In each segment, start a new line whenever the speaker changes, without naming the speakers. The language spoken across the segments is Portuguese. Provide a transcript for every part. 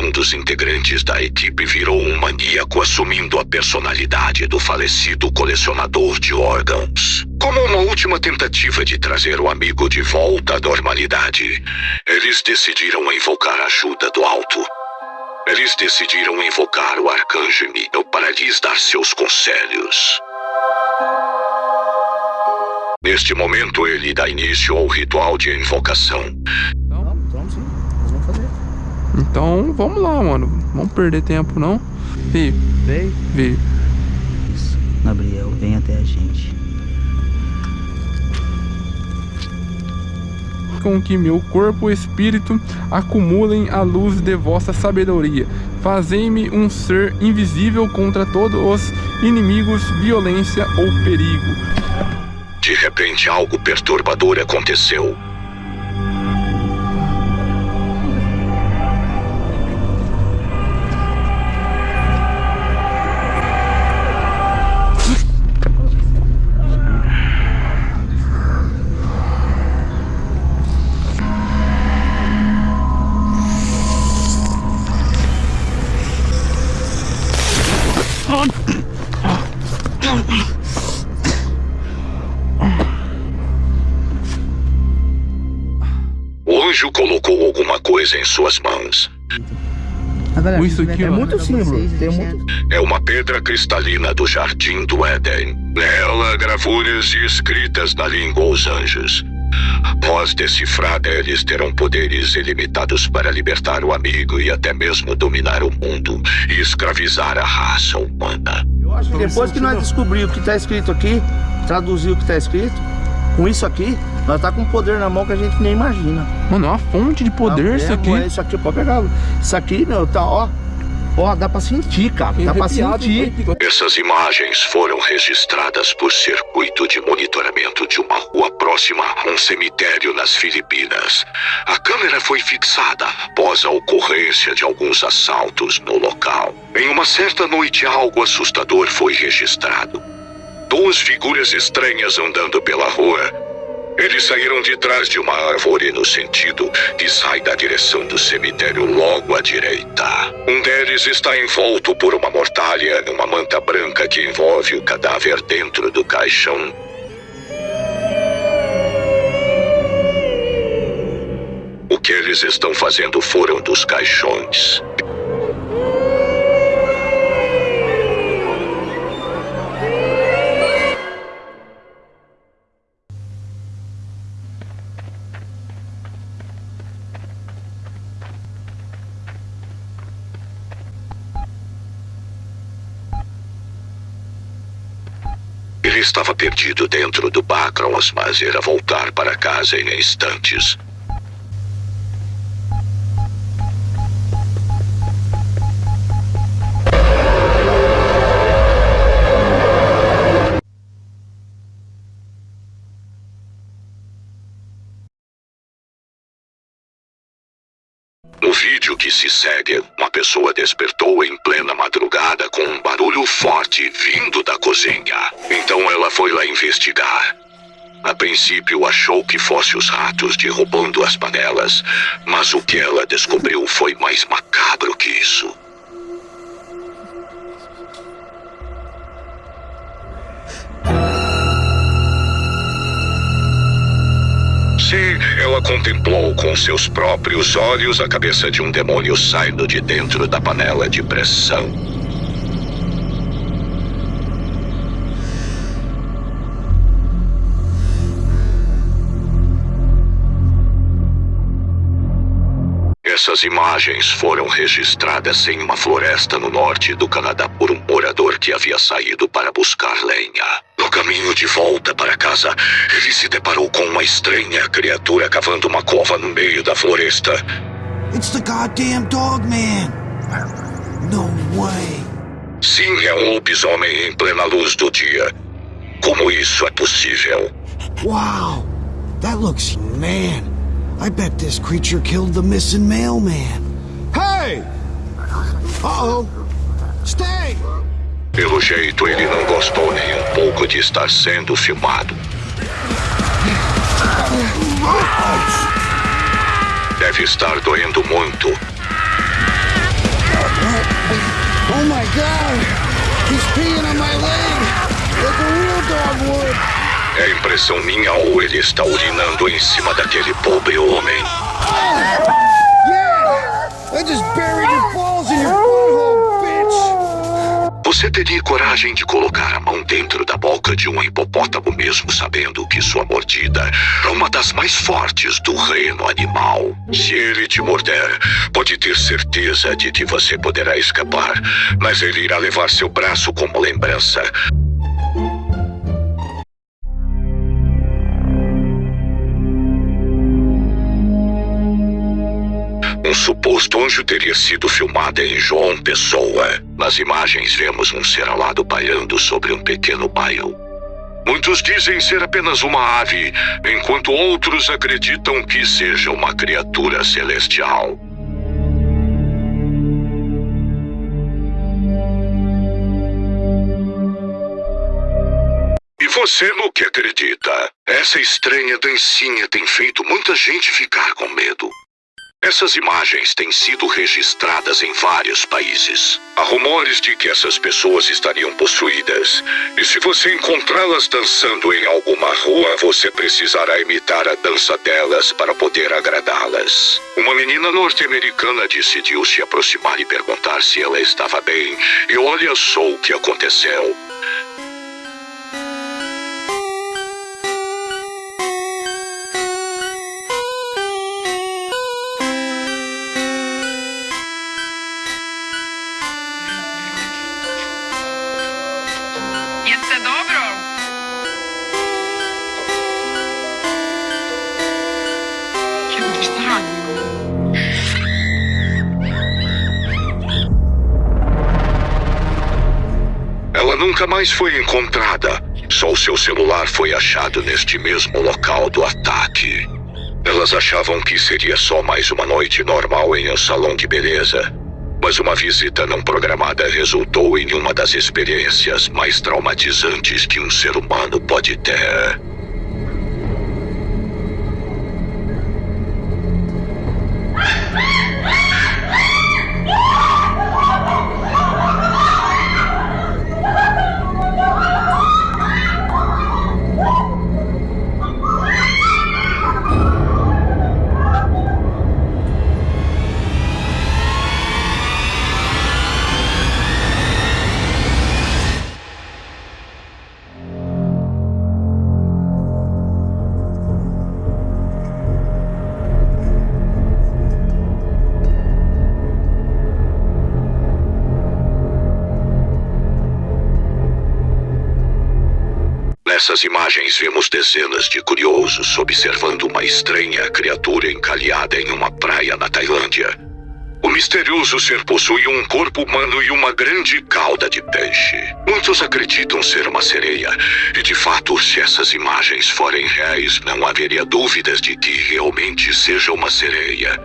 um dos integrantes da equipe virou um maníaco assumindo a personalidade do falecido colecionador de órgãos. Como uma última tentativa de trazer o amigo de volta à normalidade, eles decidiram invocar a ajuda do alto. Eles decidiram invocar o arcanjo Miguel para lhes dar seus conselhos. Neste momento, ele dá início ao ritual de invocação.
Então,
Vamos sim, nós vamos fazer.
então vamos lá, mano. Vamos perder tempo, não? Fih,
Veio.
Vi.
Isso. Gabriel, vem até a gente.
Com que meu corpo e espírito acumulem a luz de vossa sabedoria. Fazei-me um ser invisível contra todos os inimigos, violência ou perigo.
De repente, algo perturbador aconteceu. O anjo colocou alguma coisa em suas mãos.
Galera,
Isso aqui,
é muito símbolo. Muito...
É uma pedra cristalina do jardim do Éden. Nela, gravuras escritas na língua dos anjos. Após decifrada, eles terão poderes ilimitados para libertar o amigo e até mesmo dominar o mundo e escravizar a raça humana.
Eu acho que depois que nós descobrimos o que está escrito aqui, traduzir o que está escrito, com isso aqui, nós tá com um poder na mão que a gente nem imagina.
Mano, é uma fonte de poder
Ah,
isso aqui.
é Isso aqui, pode pegar. Isso aqui, meu, tá, ó. Ó, dá pra sentir, cara. Dá pra sentir.
Essas imagens foram registradas por circuito de monitoramento de uma rua próxima a um cemitério nas Filipinas. A câmera foi fixada após a ocorrência de alguns assaltos no local. Em uma certa noite, algo assustador foi registrado. Duas figuras estranhas andando pela rua. Eles saíram de trás de uma árvore no sentido que sai da direção do cemitério logo à direita. Um deles está envolto por uma mortalha numa manta branca que envolve o cadáver dentro do caixão. O que eles estão fazendo fora dos caixões. Ele estava perdido dentro do Bacros, mas irá voltar para casa em instantes. No vídeo que se segue, uma pessoa despertou em plena com um barulho forte vindo da cozinha. Então ela foi lá investigar. A princípio achou que fosse os ratos derrubando as panelas, mas o que ela descobriu foi mais macabro que isso. Sim, ela contemplou com seus próprios olhos a cabeça de um demônio saindo de dentro da panela de pressão. Essas imagens foram registradas em uma floresta no norte do Canadá por um morador que havia saído para buscar lenha. No caminho de volta para casa, ele se deparou com uma estranha criatura cavando uma cova no meio da floresta.
It's the goddamn dog man. No way.
Sim, é um lobisomem em plena luz do dia. Como isso é possível?
Wow. That looks man. I bet this creature killed the missing mailman. Hey! Uh-oh. Stay!
Pelo jeito, ele não gostou nem um pouco de estar sendo filmado. deve estar doendo muito.
Oh my god! He's peeing on my leg! Like a real dog would!
É impressão minha ou ele está urinando em cima daquele pobre homem? Você teria coragem de colocar a mão dentro da boca de um hipopótamo mesmo sabendo que sua mordida é uma das mais fortes do reino animal? Se ele te morder, pode ter certeza de que você poderá escapar, mas ele irá levar seu braço como lembrança. Um suposto anjo teria sido filmado em João Pessoa. Nas imagens vemos um ser alado pairando sobre um pequeno bairro. Muitos dizem ser apenas uma ave, enquanto outros acreditam que seja uma criatura celestial. E você no que acredita? Essa estranha dancinha tem feito muita gente ficar com medo. Essas imagens têm sido registradas em vários países. Há rumores de que essas pessoas estariam possuídas. E se você encontrá-las dançando em alguma rua, você precisará imitar a dança delas para poder agradá-las. Uma menina norte-americana decidiu se aproximar e perguntar se ela estava bem. E olha só o que aconteceu. Nunca mais foi encontrada. Só o seu celular foi achado neste mesmo local do ataque. Elas achavam que seria só mais uma noite normal em um salão de beleza. Mas uma visita não programada resultou em uma das experiências mais traumatizantes que um ser humano pode ter. Nessas imagens vemos dezenas de curiosos observando uma estranha criatura encalhada em uma praia na Tailândia. O misterioso ser possui um corpo humano e uma grande cauda de peixe. Muitos acreditam ser uma sereia, e de fato, se essas imagens forem reais, não haveria dúvidas de que realmente seja uma sereia.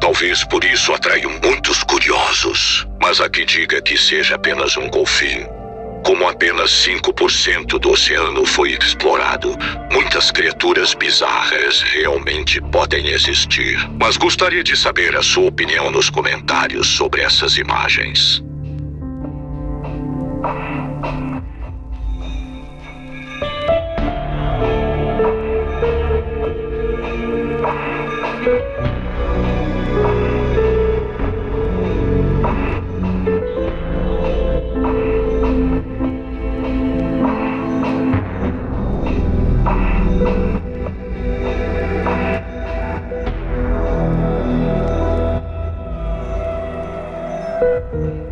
Talvez por isso atraiam muitos curiosos, mas há que diga que seja apenas um golfinho. Como apenas 5% do oceano foi explorado, muitas criaturas bizarras realmente podem existir. Mas gostaria de saber a sua opinião nos comentários sobre essas imagens. 嗯